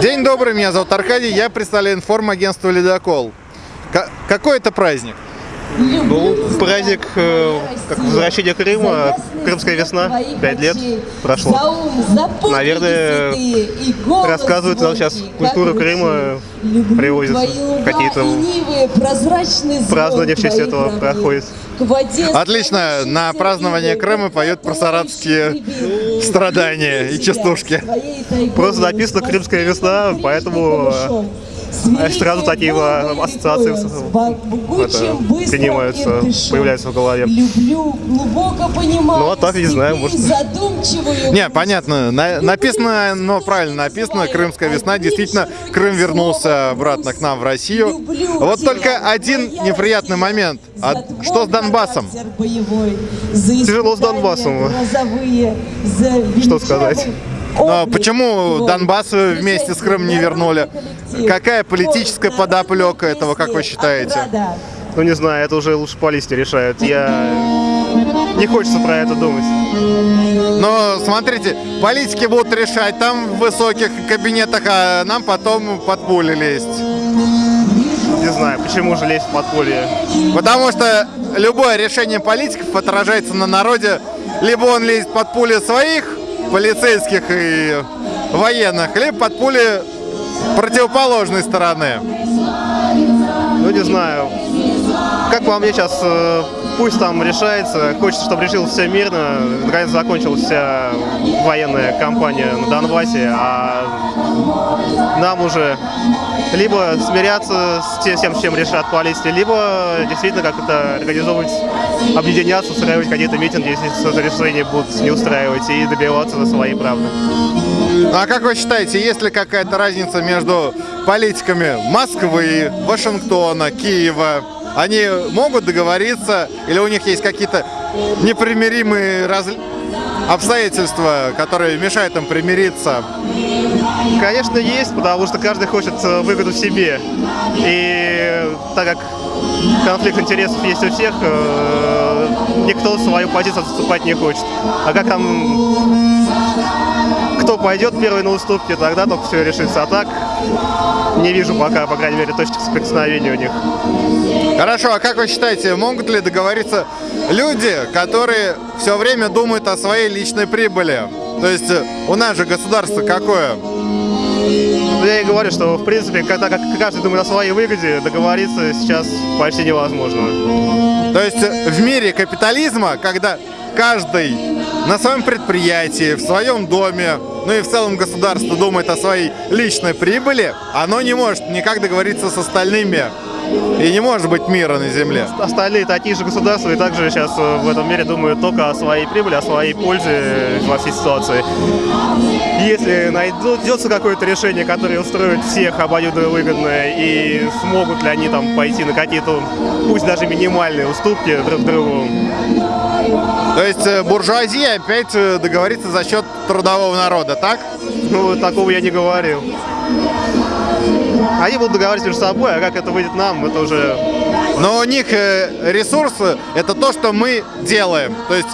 День добрый, меня зовут Аркадий, я представляю информагентство «Ледокол». Какой это праздник? Ну, праздник э, как возвращение Крыма, Крымская весна, пять лет прошло. Наверное, рассказывают нам сейчас культуру Крыма, привозят какие-то празднования в честь этого проходит. Отлично, на празднование Крыма поют про саратовские страдания и частушки. Просто написано «Крымская весна», поэтому сразу такие ассоциации это, принимаются, появляются в голове. Люблю, глубоко понимаю. Ну, а так, не знаю, может. Не, понятно, на- написано, но правильно написано, Крымская весна, действительно, Крым вернулся обратно к нам в Россию. Вот только один неприятный момент. А что с Донбассом? Тяжело с Донбассом. Что сказать? Но почему Донбасс вместе с Крымом не вернули? Какая политическая подоплека этого, как вы считаете? Ну, не знаю, это уже лучше политики решают. Я... Не хочется про это думать. Но смотрите, политики будут решать там в высоких кабинетах, а нам потом под пули лезть. Не знаю, почему же лезть в подполье. Потому что любое решение политиков отражается на народе. Либо он лезет под пули своих полицейских и военных, либо под пули противоположной стороны. Ну, не знаю. Как по мне сейчас, э, пусть там решается. Хочется, чтобы решил все мирно. Наконец закончилась вся военная кампания на Донбассе, а нам уже либо смиряться с тем, с чем решат политики, либо действительно как-то организовывать, объединяться, устраивать какие-то митинги, если это решение будут не устраивать, и добиваться за свои правды. А как вы считаете, есть ли какая-то разница между политиками Москвы, Вашингтона, Киева? Они могут договориться или у них есть какие-то непримиримые раз- обстоятельства, которые мешают им примириться? Конечно, есть, потому что каждый хочет э, выгоду себе. И так как конфликт интересов есть у всех, э, никто свою позицию отступать не хочет. А как там кто пойдет первый на уступки, тогда только все решится. А так не вижу пока, по крайней мере, точек соприкосновения у них. Хорошо, а как вы считаете, могут ли договориться люди, которые все время думают о своей личной прибыли? То есть э, у нас же государство какое? Я и говорю, что в принципе, когда как каждый думает о своей выгоде, договориться сейчас почти невозможно. То есть э, в мире капитализма, когда каждый на своем предприятии, в своем доме, ну и в целом государство думает о своей личной прибыли, оно не может никак договориться с остальными. И не может быть мира на земле. Остальные такие же государства и также сейчас э, в этом мире думают только о своей прибыли, о своей пользе во всей ситуации. Если найдется какое-то решение, которое устроит всех обоюдовыгодное, и смогут ли они там пойти на какие-то, пусть даже минимальные уступки друг другу, То есть э, буржуазия опять э, договорится за счет трудового народа, так? ну, такого я не говорил. Они будут договариваться между собой, а как это выйдет нам, это уже Но у них э, ресурсы – это то, что мы делаем. То есть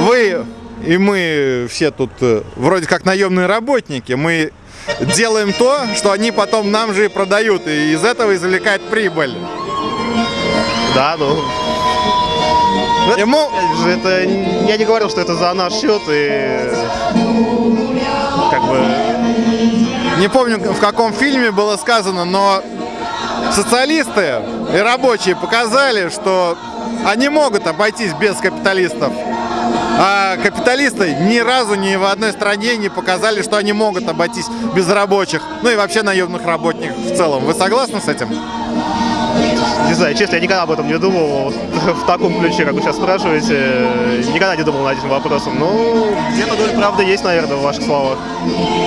вы и мы все тут э, вроде как наемные работники. Мы делаем то, что они потом нам же и продают, и из этого извлекают прибыль. Да, ну. Это, Ему- это я не говорил, что это за наш счет и как бы Не помню, в каком фильме было сказано, но социалисты и рабочие показали, что они могут обойтись без капиталистов. А капиталисты ни разу ни в одной стране не показали, что они могут обойтись без рабочих, ну и вообще наемных работников в целом. Вы согласны с этим? Не знаю, честно, я никогда об этом не думал в таком ключе, как вы сейчас спрашиваете. Никогда не думал над этим вопросом. Ну, где-то доля правды есть, наверное, в ваших словах.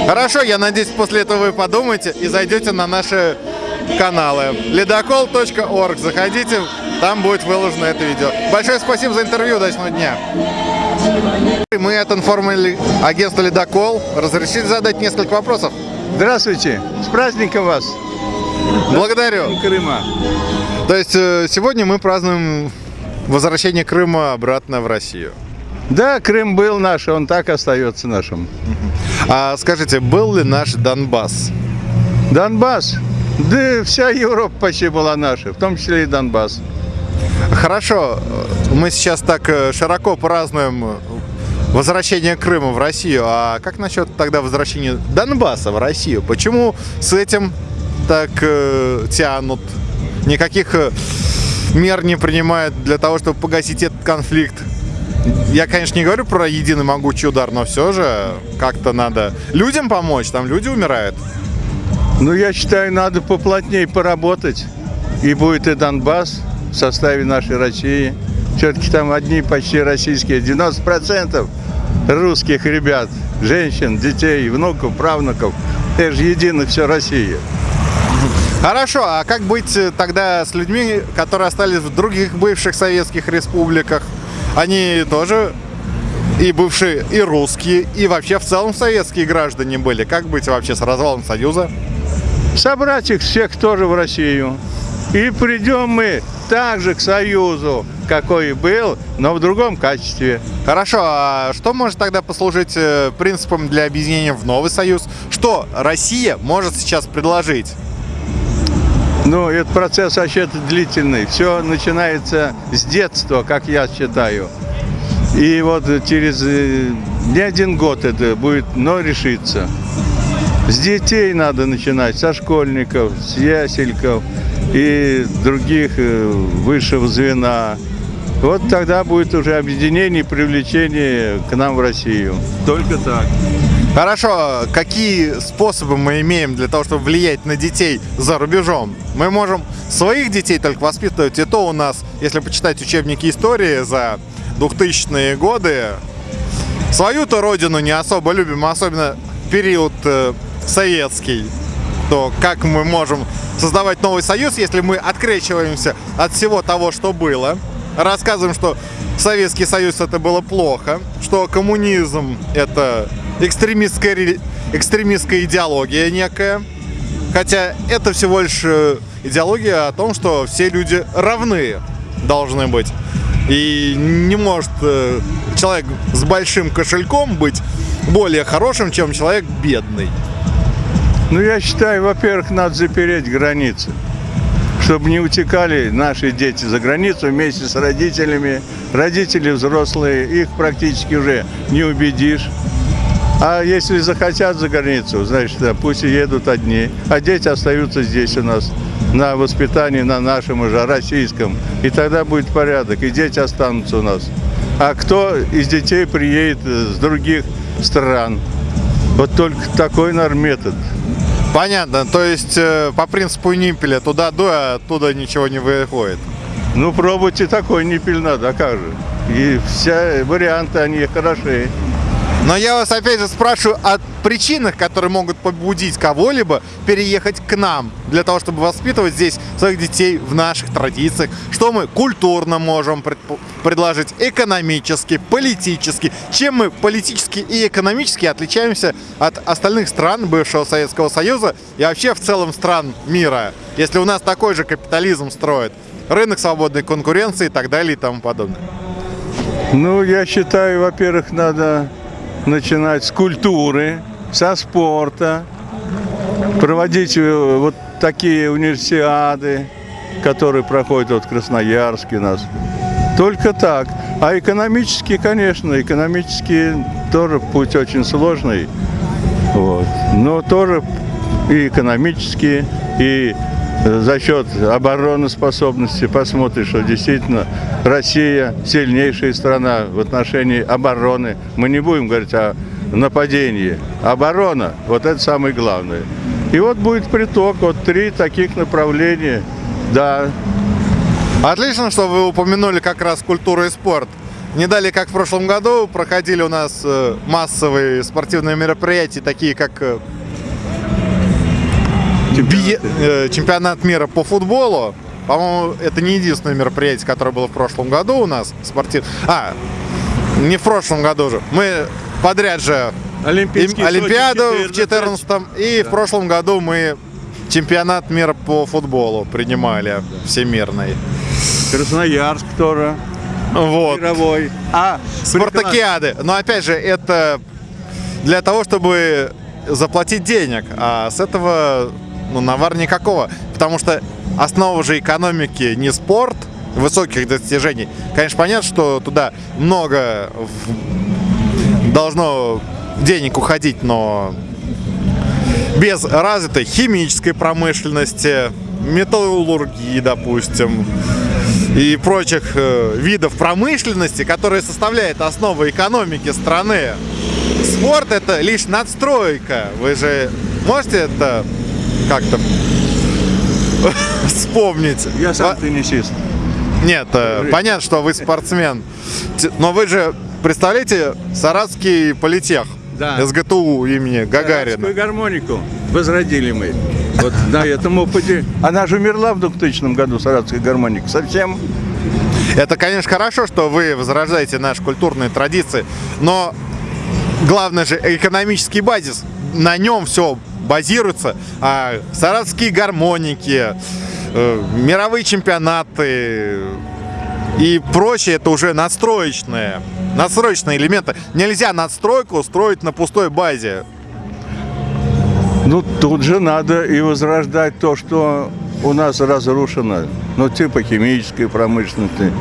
Хорошо, я надеюсь, после этого вы подумаете и зайдете на наши каналы. Ледокол.орг. Заходите, там будет выложено это видео. Большое спасибо за интервью, удачного дня. Мы от информагентства «Ледокол». Разрешите задать несколько вопросов? Здравствуйте, с праздником вас, Благодарю. Крыма. То есть э, сегодня мы празднуем возвращение Крыма обратно в Россию. Да, Крым был наш, он так остается нашим. А скажите, был ли наш Донбасс? Донбасс, да вся Европа почти была наша, в том числе и Донбасс. Хорошо, мы сейчас так э, широко празднуем э, возвращение Крыма в Россию. А как насчет тогда возвращения Донбасса в Россию? Почему с этим так э, тянут? Никаких э, мер не принимают для того, чтобы погасить этот конфликт. Я, конечно, не говорю про единый могучий удар, но все же как-то надо людям помочь, там люди умирают. Ну, я считаю, надо поплотнее поработать, и будет и Донбасс в составе нашей России. Все-таки там одни почти российские, 90% русских ребят, женщин, детей, внуков, правнуков. Это же едино все Россия. Хорошо, а как быть э, тогда с людьми, которые остались в других бывших советских республиках? Они тоже и бывшие, и русские, и вообще в целом советские граждане были. Как быть вообще с развалом Союза? Собрать их всех тоже в Россию. И придем мы также к Союзу, какой и был, но в другом качестве. Хорошо, а что может тогда послужить э, принципом для объединения в новый союз? Что Россия может сейчас предложить? Ну, этот процесс вообще длительный. Все начинается с детства, как я считаю. И вот через э, не один год это будет, но решится. С детей надо начинать, со школьников, с ясельков и других э, высшего звена. Вот тогда будет уже объединение и привлечение к нам в Россию. Только так. Хорошо, какие способы мы имеем для того, чтобы влиять на детей за рубежом? Мы можем своих детей только воспитывать, и то у нас, если почитать учебники истории за 2000-е годы, свою-то родину не особо любим, особенно период э, советский. То как мы можем создавать новый союз, если мы открещиваемся от всего того, что было, рассказываем, что Советский Союз это было плохо, что коммунизм это экстремистская, ре- экстремистская идеология некая. Хотя это всего лишь э, идеология о том, что все люди равны должны быть. И не может э, человек с большим кошельком быть более хорошим, чем человек бедный. Ну, я считаю, во-первых, надо запереть границы, чтобы не утекали наши дети за границу вместе с родителями. Родители взрослые, их практически уже не убедишь. А если захотят за границу, значит, да, пусть и едут одни, а дети остаются здесь у нас на воспитании, на нашем уже российском. И тогда будет порядок, и дети останутся у нас. А кто из детей приедет с других стран? Вот только такой, наверное, метод. Понятно, то есть э, по принципу Нимпеля туда дуй, а оттуда ничего не выходит. Ну, пробуйте такой ниппель надо, а как же? И все варианты, они хороши. Но я вас опять же спрашиваю о причинах, которые могут побудить кого-либо переехать к нам, для того, чтобы воспитывать здесь своих детей в наших традициях. Что мы культурно можем предложить, экономически, политически. Чем мы политически и экономически отличаемся от остальных стран бывшего Советского Союза и вообще в целом стран мира, если у нас такой же капитализм строит, рынок свободной конкуренции и так далее и тому подобное. Ну, я считаю, во-первых, надо начинать с культуры, со спорта, проводить э, вот такие универсиады, которые проходят вот в Красноярске нас. Только так. А экономически, конечно, экономически тоже путь очень сложный. Вот. Но тоже и экономически, и за счет обороноспособности посмотришь, что действительно Россия сильнейшая страна в отношении обороны. Мы не будем говорить о нападении. Оборона, вот это самое главное. И вот будет приток, вот три таких направления. Да, Отлично, что вы упомянули как раз культуру и спорт. Не далее, как в прошлом году, проходили у нас э, массовые спортивные мероприятия, такие как бие- э, чемпионат мира по футболу. По-моему, это не единственное мероприятие, которое было в прошлом году у нас спортив. А, Не в прошлом году же. Мы подряд же Олимпийский им- Олимпиаду в 14. 14 и в прошлом году мы чемпионат мира по футболу принимали всемирный. Красноярск тоже. Вот. Мировой. А, Спартакиады. Но опять же, это для того, чтобы заплатить денег. А с этого ну, навар никакого. Потому что основа же экономики не спорт, высоких достижений. Конечно, понятно, что туда много должно денег уходить, но без развитой химической промышленности, металлургии, допустим, и прочих э, видов промышленности, которые составляют основу экономики страны. Спорт это лишь надстройка. Вы же можете это как-то вспомнить? Я сам Во- теннисист. Нет, э, понятно, что вы спортсмен. Но вы же представляете Саратский политех? Да. СГТУ имени Гагарина. Арабскую гармонику возродили мы. Вот на этом опыте. Она же умерла в 2000 году, саратская гармоника. Совсем. Это, конечно, хорошо, что вы возрождаете наши культурные традиции, но главное же экономический базис. На нем все базируется. А саратские гармоники, э, мировые чемпионаты и прочее, это уже надстроечные, надстроечные элементы. Нельзя надстройку строить на пустой базе. Ну, тут же надо и возрождать то, что у нас разрушено. Ну, типа химической промышленности,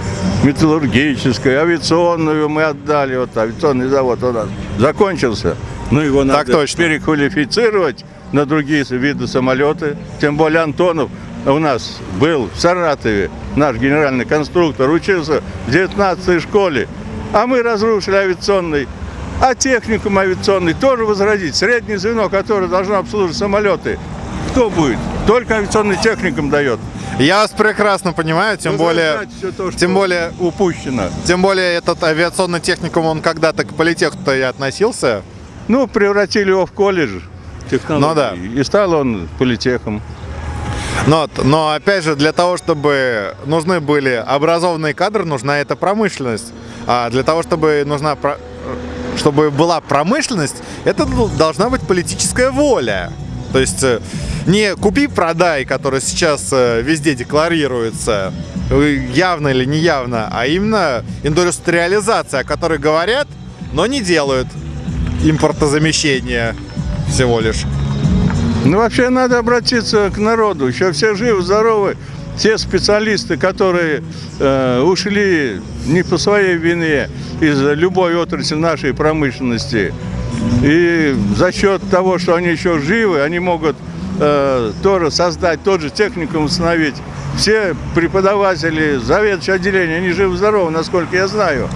металлургической, авиационную мы отдали. Вот авиационный завод у нас закончился. Ну, его надо Так точно. переквалифицировать на другие виды самолеты. Тем более Антонов у нас был в Саратове, наш генеральный конструктор, учился в 19 школе. А мы разрушили авиационный а техникум авиационный тоже возродить. Среднее звено, которое должно обслуживать самолеты, кто будет? Только авиационный техникум дает. Я вас прекрасно понимаю, тем более, Возрождать всё то, что тем более упущено. Тем более этот авиационный техникум, он когда-то к политеху-то и относился. Ну, превратили его в колледж технологий. Ну да. И стал он политехом. Но, но опять же, для того, чтобы нужны были образованные кадры, нужна эта промышленность. А для того, чтобы нужна про- чтобы была промышленность, это должна быть политическая воля. То есть э, не купи-продай, который сейчас э, везде декларируется, э, явно или неявно, а именно индустриализация, о которой говорят, но не делают импортозамещение всего лишь. Ну, вообще надо обратиться к народу. Еще все живы, здоровы. Те специалисты, которые э, ушли не по своей вине из любой отрасли нашей промышленности. И за счет того, что они еще живы, они могут э, тоже создать тот же техникум установить. Все преподаватели, заведующие отделения, они живы-здоровы, насколько я знаю.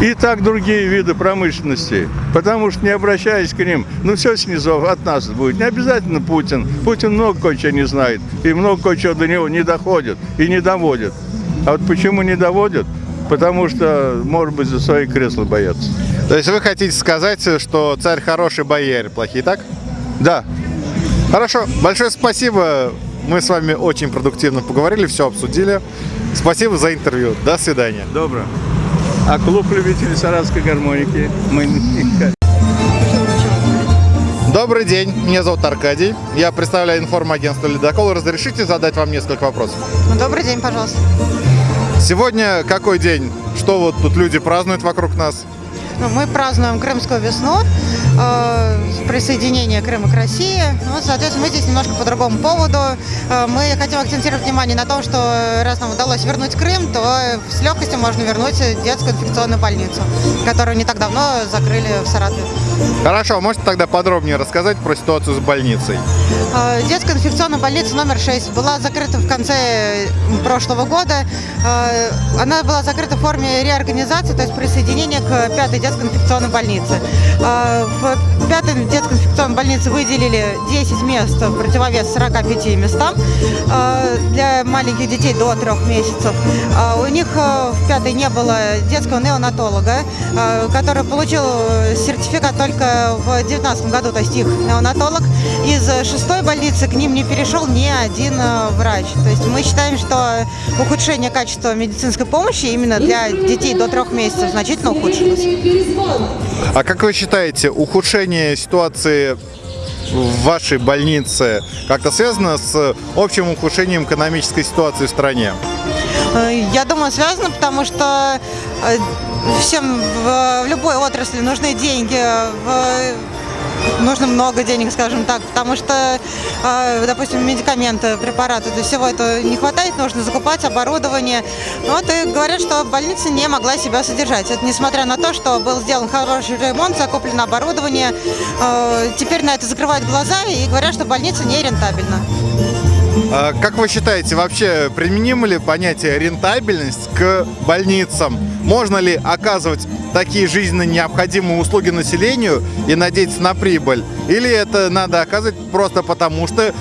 И так другие виды промышленности. Потому что не обращаясь к ним, ну все снизу от нас будет. Не обязательно Путин. Путин много кое-чего не знает. И много кое-чего до него не доходит и не доводит. А вот почему не доводит? Потому что, может быть, за свои кресла боятся. То есть вы хотите сказать, что царь хороший, бояре плохие, так? Да, Хорошо, большое спасибо. Мы с вами очень продуктивно поговорили, все обсудили. Спасибо за интервью. До свидания. добро. А клуб любителей саратской гармоники мы Добрый день, меня зовут Аркадий. Я представляю информагентство «Ледокол». Разрешите задать вам несколько вопросов? Ну, Добрый день, пожалуйста. Сегодня какой день? Что вот тут люди празднуют вокруг нас? Ну, мы празднуем Крымскую весну, э, присоединение Крыма к России. Ну, соответственно, мы здесь немножко по другому поводу. Э, мы хотим акцентировать внимание на том, что раз нам удалось вернуть Крым, то с легкостью можно вернуть детскую инфекционную больницу, которую не так давно закрыли в Саратове. Хорошо, можете тогда подробнее рассказать про ситуацию с больницей? Э, Детская инфекционная больница номер 6 была закрыта в конце прошлого года. Она была закрыта в форме реорганизации, то есть присоединения к пятой детской инфекционной больнице. Э, В пятой детской инфекционной больнице выделили 10 мест в противовес 45 местам э, для маленьких детей до 3 месяцев. Э, У них э, в пятой не было детского неонатолога, который получил сертификат только в 2019 году, то есть их неонатолог. Из шестой больницы к ним не перешел ни один врач. То есть мы считаем, что ухудшение качества медицинской помощи именно для детей до трех месяцев значительно ухудшилось. А как вы считаете, ухудшение ситуации в вашей больнице как-то связано с общим ухудшением экономической ситуации в стране? Э, Я думаю, связано, потому что э, всем в, любой отрасли нужны деньги, в- нужно много денег, скажем так, потому что, э, допустим, медикаменты, препараты, для всего этого не хватает, нужно закупать оборудование. Вот и говорят, что больница не могла себя содержать. Это несмотря на то, что был сделан хороший ремонт, закуплено оборудование. Э, Теперь на это закрывают глаза и говорят, что больница не рентабельна. А Как вы считаете, вообще применимо ли понятие рентабельность к больницам? Можно ли оказывать такие жизненно необходимые услуги населению и надеяться на прибыль? Или это надо оказывать просто потому, что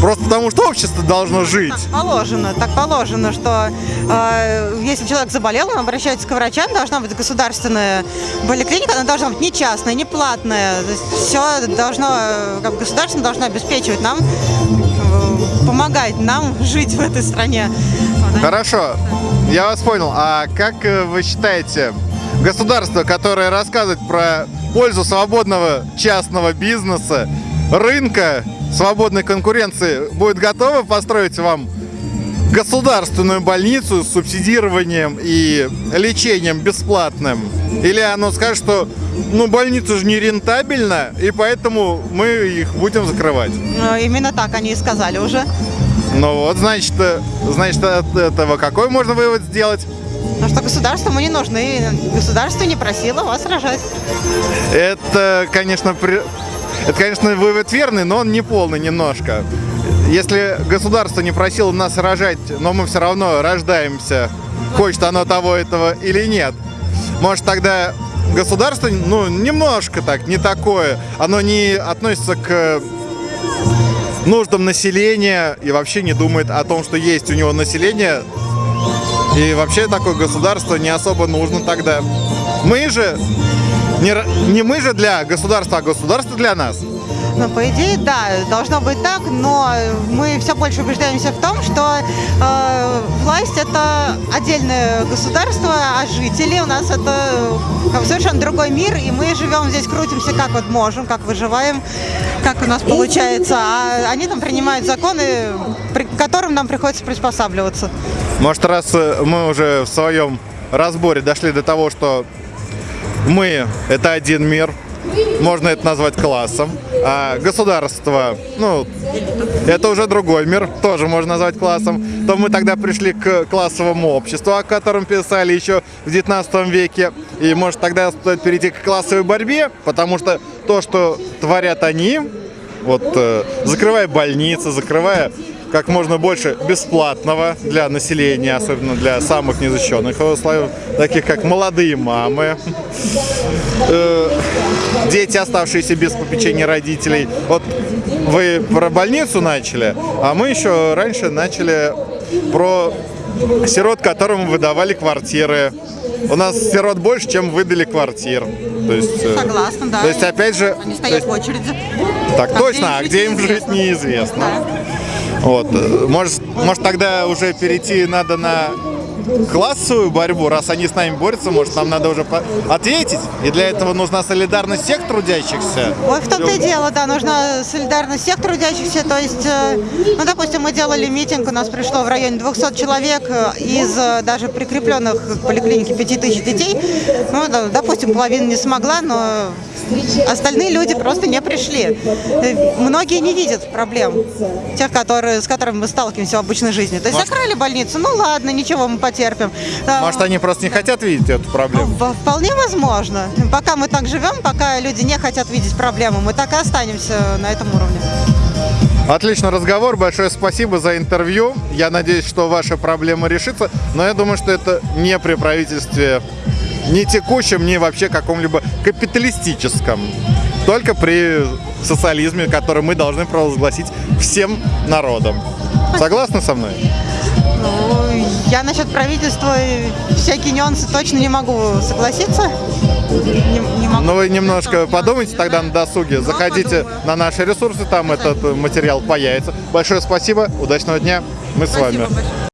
просто потому, что общество должно жить? Так положено, так положено, что э, если человек заболел, он обращается к врачам, должна быть государственная поликлиника, она должна быть не частная, не платная. все должно, как государство должно обеспечивать нам, помогать нам жить в этой стране. Хорошо, я вас понял. А как э, вы считаете, государство, которое рассказывает про пользу свободного частного бизнеса, рынка, свободной конкуренции, будет готово построить вам государственную больницу с субсидированием и лечением бесплатным? Или оно скажет, что ну больница же не рентабельна, и поэтому мы их будем закрывать? Ну, Именно так они и сказали уже. Ну вот, значит, э, значит, от этого какой можно вывод сделать? Потому что государству мы не нужны, государство не просило вас рожать. Это, конечно, при- это, конечно, вывод верный, но он не полный немножко. Если государство не просило нас рожать, но мы все равно рождаемся, хочет оно того этого или нет, может тогда государство, ну, немножко так, не такое, оно не относится к нуждам населения и вообще не думает о том, что есть у него население, и вообще такое государство не особо нужно тогда. Мы же, не, не мы же для государства, а государство для нас. Ну, по идее, да, должно быть так, но мы все больше убеждаемся в том, что э, власть это отдельное государство, а жители у нас это как бы совершенно другой мир, и мы живем здесь, крутимся как вот можем, как выживаем, как у нас получается, а они там принимают законы, при- к которым нам приходится приспосабливаться. Может, раз э, мы уже в своем разборе дошли до того, что мы – это один мир, можно это назвать классом, а государство, ну, это уже другой мир, тоже можно назвать классом, то мы тогда пришли к классовому обществу, о котором писали еще в 19 веке, и может тогда стоит перейти к классовой борьбе, потому что то, что творят они, вот э, закрывая больницы, закрывая как можно больше бесплатного для населения, особенно для самых незащищенных слоев, таких как молодые мамы, э, дети, оставшиеся без попечения родителей. Вот вы про больницу начали, а мы еще раньше начали про сирот, которым выдавали квартиры. У нас сирот больше, чем выдали квартир. То есть, э, Согласна, да. То есть, опять же, Они то стоят есть- в очереди. так А точно, а где им жить неизвестно. неизвестно. Вот. э, Может, может тогда уже перейти надо на классовую борьбу, раз они с нами борются, может нам надо уже ответить, и для этого нужна солидарность всех трудящихся. Вот в том-то и дело, да, нужна солидарность всех трудящихся. То есть, э, ну, допустим, мы делали митинг, у нас пришло в районе 200 человек э, из э, даже прикрепленных к поликлинике 5000 детей. Ну, допустим, половина не смогла, но остальные люди просто не пришли. Многие не видят проблем, тех, которые, с которыми мы сталкиваемся в обычной жизни. То есть Может- закрыли больницу, ну ладно, ничего, мы потерпим. Да, Может, они просто не хотят видеть эту проблему. Вполне возможно. Пока мы так живем, пока люди не хотят видеть проблемы, мы так и останемся на этом уровне. Отличный разговор, большое спасибо за интервью. Я надеюсь, что ваша проблема решится, но я думаю, что это не при правительстве ни текущем, ни вообще каком-либо капиталистическом. Только при социализме, который мы должны провозгласить всем народам. Согласны со мной? Ну, Я насчет правительства всякие нюансы точно не могу согласиться. Не, не могу. Ну вы немножко подумайте тогда на досуге, заходите подумаю. на наши ресурсы, там этот материал появится. Большое спасибо, удачного дня, мы с Спасибо вами. большое.